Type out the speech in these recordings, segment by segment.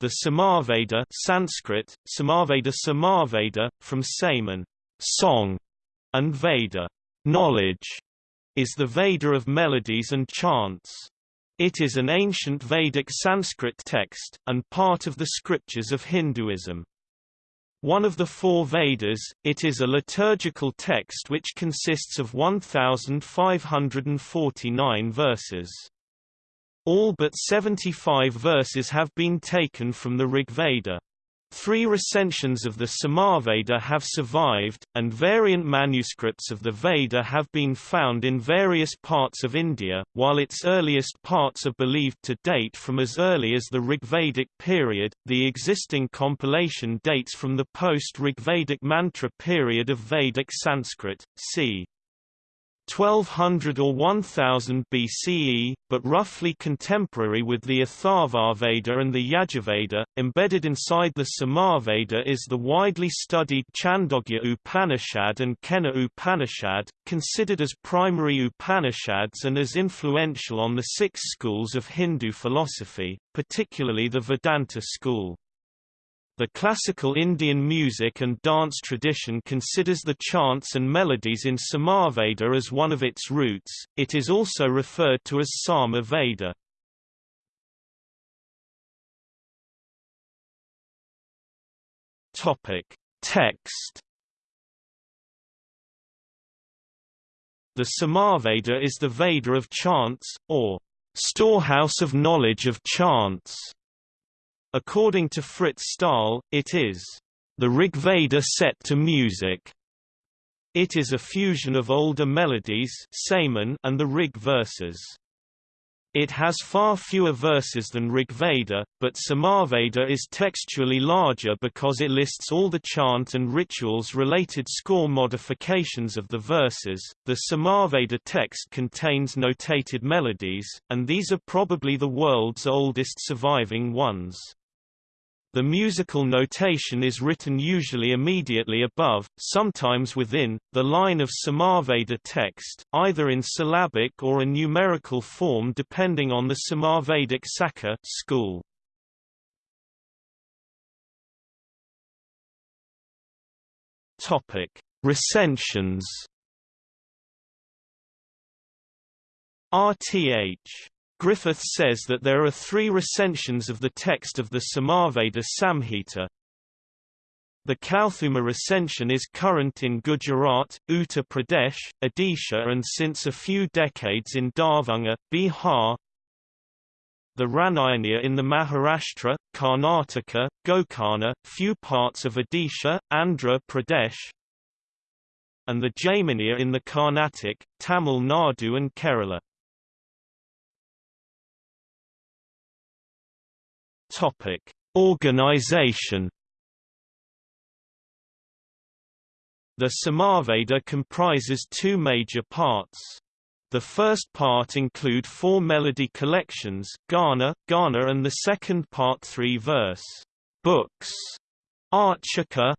The Samaveda Sanskrit, Samaveda Samaveda, from Saman song, and Veda knowledge, is the Veda of melodies and chants. It is an ancient Vedic Sanskrit text, and part of the scriptures of Hinduism. One of the four Vedas, it is a liturgical text which consists of 1,549 verses. All but 75 verses have been taken from the Rig Veda. Three recensions of the Samaveda have survived, and variant manuscripts of the Veda have been found in various parts of India, while its earliest parts are believed to date from as early as the Rigvedic period. The existing compilation dates from the post-Rigvedic mantra period of Vedic Sanskrit, c. 1200 or 1000 BCE, but roughly contemporary with the Atharvaveda and the Yajurveda. Embedded inside the Samaveda is the widely studied Chandogya Upanishad and Kena Upanishad, considered as primary Upanishads and as influential on the six schools of Hindu philosophy, particularly the Vedanta school. The classical Indian music and dance tradition considers the chants and melodies in Samaveda as one of its roots, it is also referred to as Sama Veda. Text The Samaveda is the Veda of chants, or storehouse of knowledge of chants. According to Frits Staal, it is the Rigveda set to music. It is a fusion of older melodies and the Rig verses. It has far fewer verses than Rigveda, but Samaveda is textually larger because it lists all the chant and rituals related score modifications of the verses. The Samaveda text contains notated melodies, and these are probably the world's oldest surviving ones. The musical notation is written usually immediately above, sometimes within, the line of Samaveda text, either in syllabic or a numerical form depending on the Samavedic Saka school. Topic: Recensions. RTH Griffith says that there are three recensions of the text of the Samaveda Samhita. The Kauthuma recension is current in Gujarat, Uttar Pradesh, Odisha and since a few decades in Darbhanga, Bihar. The Ranayaniya in the Maharashtra, Karnataka, Gokarna, few parts of Odisha, Andhra Pradesh, and the Jaiminiya in the Carnatic, Tamil Nadu and Kerala. Topic: Organization. The Samaveda comprises two major parts. The first part include four melody collections Gana, Gana and the second part three verse books. Archika,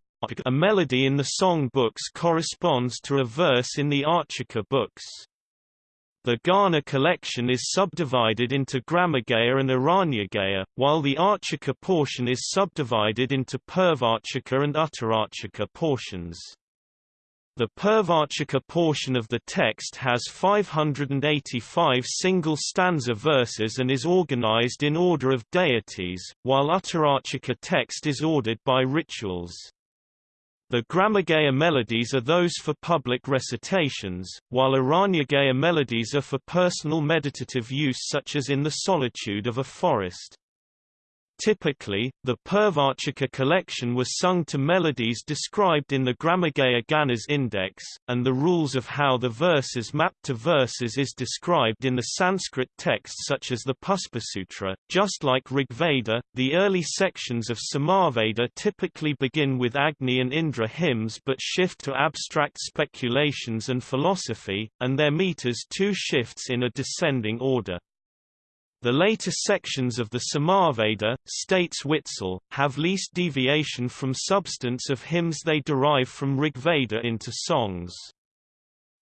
a melody in the song books corresponds to a verse in the Archika books. The Gana collection is subdivided into Gramagaya and Aranyagaya, while the Archika portion is subdivided into Purvarchika and Uttararchika portions. The Purvarchika portion of the text has 585 single stanza verses and is organized in order of deities, while Uttararchika text is ordered by rituals. The Gramagaya melodies are those for public recitations, while Aranyagaya melodies are for personal meditative use such as in the solitude of a forest. Typically, the Purvarchika collection was sung to melodies described in the Gramagaya Ganas Index, and the rules of how the verses map to verses is described in the Sanskrit texts such as the Puspasutra. Just like Rigveda, the early sections of Samaveda typically begin with Agni and Indra hymns but shift to abstract speculations and philosophy, and their meters too shifts in a descending order. The later sections of the Samaveda, states Witzel, have least deviation from substance of hymns they derive from Rigveda into songs.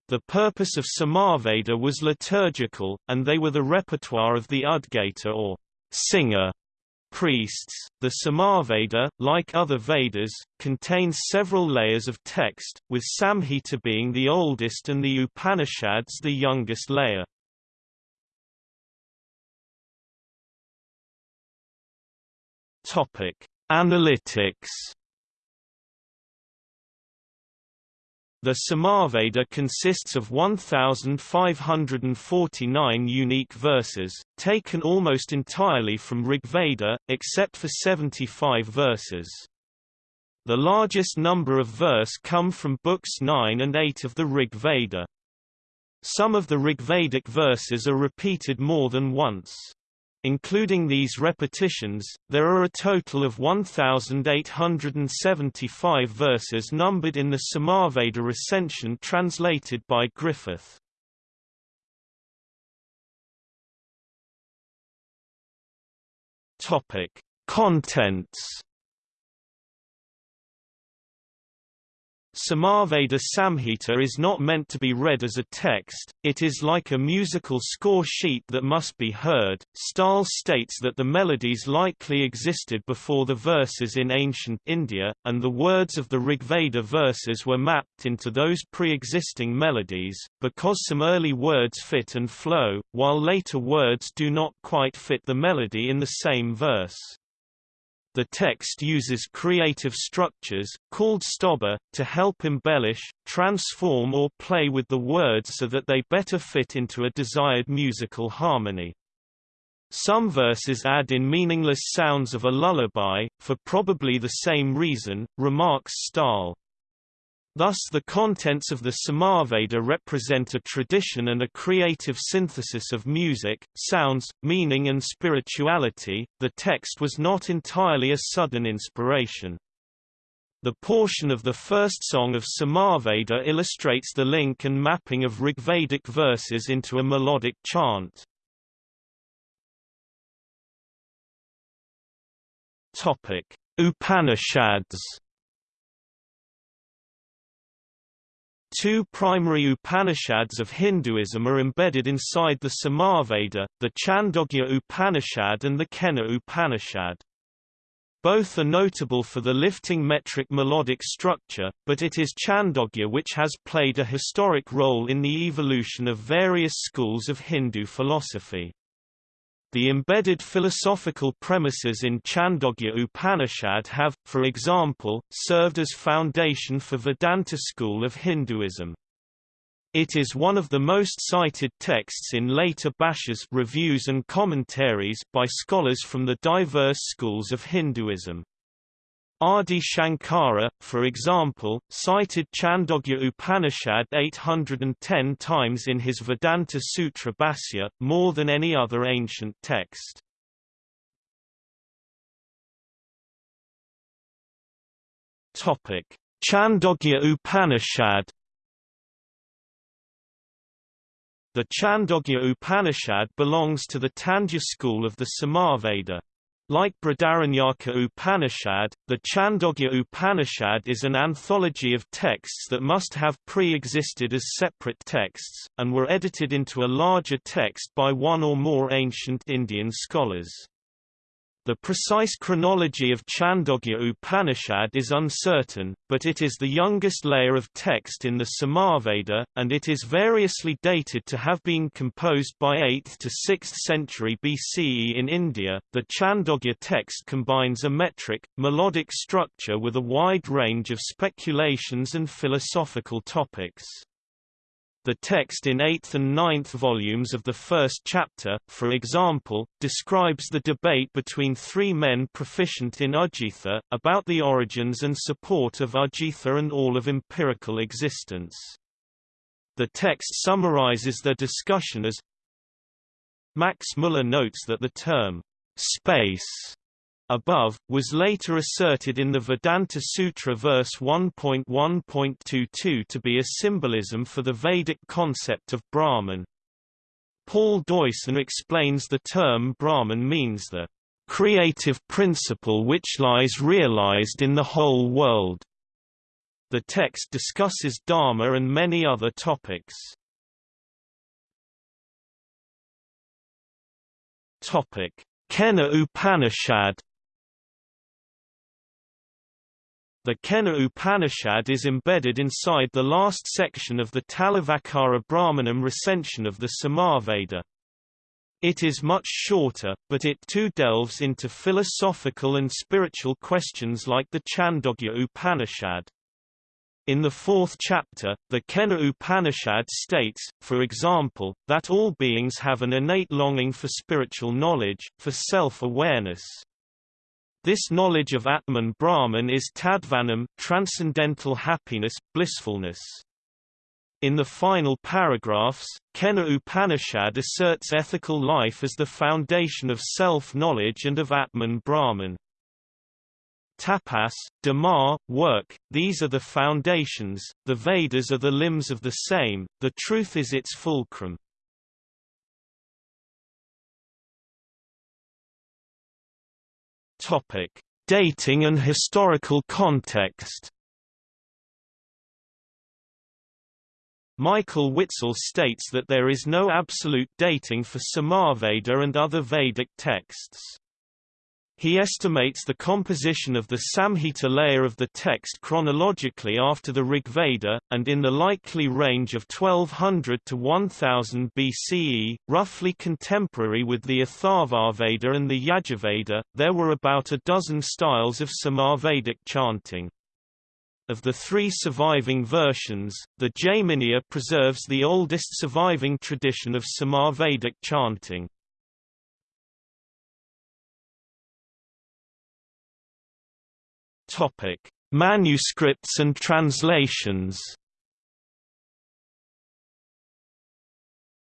The purpose of Samaveda was liturgical, and they were the repertoire of the Udgata or singer priests. The Samaveda, like other Vedas, contains several layers of text, with Samhita being the oldest and the Upanishads the youngest layer. Topic: Analytics The Samaveda consists of 1,549 unique verses, taken almost entirely from Rigveda, except for 75 verses. The largest number of verse come from books 9 and 8 of the Rig Veda. Some of the Rigvedic verses are repeated more than once. Including these repetitions, there are a total of 1,875 verses numbered in the Samaveda recension translated by Griffith. Topic: Contents Samaveda Samhita is not meant to be read as a text, it is like a musical score sheet that must be heard. Staal states that the melodies likely existed before the verses in ancient India, and the words of the Rigveda verses were mapped into those pre-existing melodies, because some early words fit and flow, while later words do not quite fit the melody in the same verse. The text uses creative structures, called stobha, to help embellish, transform or play with the words so that they better fit into a desired musical harmony. Some verses add in meaningless sounds of a lullaby, for probably the same reason, remarks Staal. Thus the contents of the Samaveda represent a tradition and a creative synthesis of music, sounds, meaning and spirituality. The text was not entirely a sudden inspiration. The portion of the first song of Samaveda illustrates the link and mapping of Rigvedic verses into a melodic chant. Topic: Upanishads Two primary Upanishads of Hinduism are embedded inside the Samaveda, the Chandogya Upanishad and the Kena Upanishad. Both are notable for the lifting metric melodic structure, but it is Chandogya which has played a historic role in the evolution of various schools of Hindu philosophy. The embedded philosophical premises in Chandogya Upanishad have, for example, served as foundation for Vedanta school of Hinduism. It is one of the most cited texts in later bhashyas reviews and commentaries by scholars from the diverse schools of Hinduism. Adi Shankara, for example, cited Chandogya Upanishad 810 times in his Vedanta Sutra Bhashya, more than any other ancient text. Chandogya Upanishad The Chandogya Upanishad belongs to the Tandya school of the Samaveda. Like Brihadaranyaka Upanishad, the Chandogya Upanishad is an anthology of texts that must have pre-existed as separate texts, and were edited into a larger text by one or more ancient Indian scholars. The precise chronology of Chandogya Upanishad is uncertain, but it is the youngest layer of text in the Samaveda, and it is variously dated to have been composed by 8th to 6th century BCE in India. The Chandogya text combines a metric, melodic structure with a wide range of speculations and philosophical topics. The text in 8th and 9th volumes of the first chapter, for example, describes the debate between three men proficient in Udgitha, about the origins and support of Udgitha and all of empirical existence. The text summarizes their discussion as Max Muller notes that the term, space above, was later asserted in the Vedanta Sutra verse 1.1.22 to be a symbolism for the Vedic concept of Brahman. Paul Deussen explains the term Brahman means the creative principle which lies realized in the whole world. The text discusses Dharma and many other topics. Topic: Kena Upanishad The Kena Upanishad is embedded inside the last section of the Talavakara Brahmanam recension of the Samaveda. It is much shorter, but it too delves into philosophical and spiritual questions like the Chandogya Upanishad. In the fourth chapter, the Kena Upanishad states, for example, that all beings have an innate longing for spiritual knowledge, for self-awareness. This knowledge of Atman Brahman is tadvanam transcendental happiness, blissfulness. In the final paragraphs, Kena Upanishad asserts ethical life as the foundation of self-knowledge and of Atman Brahman. Tapas, Dhamma, work, these are the foundations, the Vedas are the limbs of the same, the truth is its fulcrum. Topic: Dating and historical context. Michael Witzel states that there is no absolute dating for Samaveda and other Vedic texts. He estimates the composition of the Samhita layer of the text chronologically after the Rigveda, and in the likely range of 1200 to 1000 BCE, roughly contemporary with the Atharvaveda and the Yajurveda. There were about a dozen styles of Samavedic chanting. Of the three surviving versions, the Jaiminiya preserves the oldest surviving tradition of Samavedic chanting. Topic: Manuscripts and translations.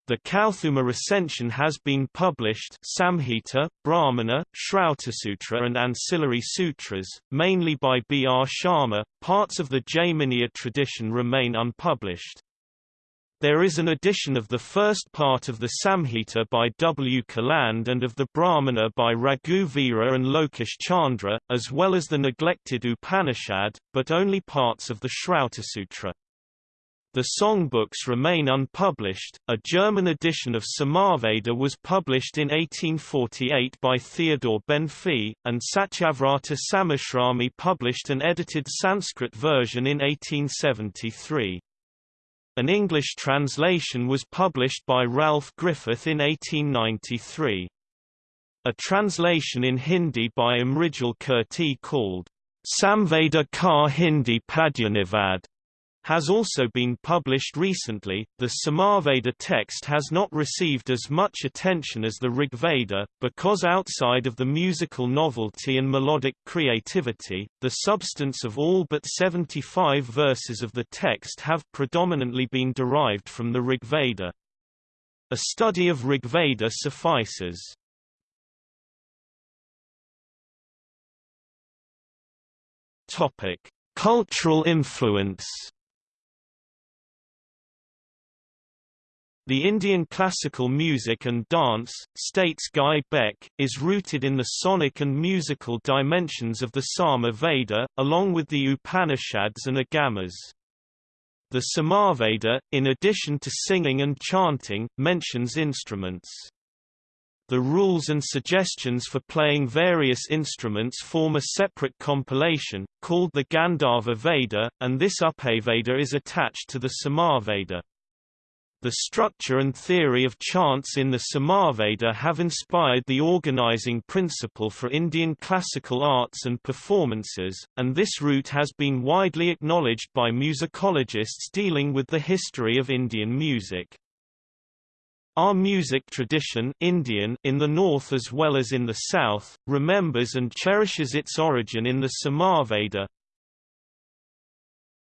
The Kauthuma recension has been published Samhita, Brahmana, Shrautasutra and ancillary sutras, mainly by B. R. Sharma. Parts of the Jaiminiya tradition remain unpublished. There is an edition of the first part of the Samhita by W. Caland and of the Brahmana by Raghu Vira and Lokesh Chandra, as well as the neglected Upanishad, but only parts of the Shrautasutra. The songbooks remain unpublished. A German edition of Samaveda was published in 1848 by Theodor Benfey, and Satyavrata Samashrami published an edited Sanskrit version in 1873. An English translation was published by Ralph Griffith in 1893. A translation in Hindi by Amrijal Kirti called Samveda Ka Hindi Padyanuvad has also been published recently. The Samaveda text has not received as much attention as the Rigveda, because outside of the musical novelty and melodic creativity, the substance of all but 75 verses of the text have predominantly been derived from the Rigveda. A study of Rigveda suffices. Topic: Cultural influence The Indian classical music and dance, states Guy Beck, is rooted in the sonic and musical dimensions of the Sama Veda, along with the Upanishads and Agamas. The Samaveda, in addition to singing and chanting, mentions instruments. The rules and suggestions for playing various instruments form a separate compilation, called the Gandharva Veda, and this Upaveda is attached to the Samaveda. The structure and theory of chants in the Samaveda have inspired the organizing principle for Indian classical arts and performances, and this root has been widely acknowledged by musicologists dealing with the history of Indian music. Our music tradition Indian in the north as well as in the south, remembers and cherishes its origin in the Samaveda,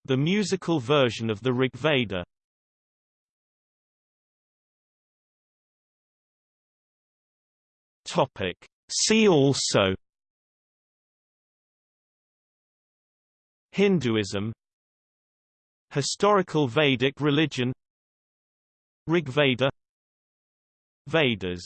the musical version of the Rigveda. Topic. See also Hinduism Historical Vedic religion Rigveda Vedas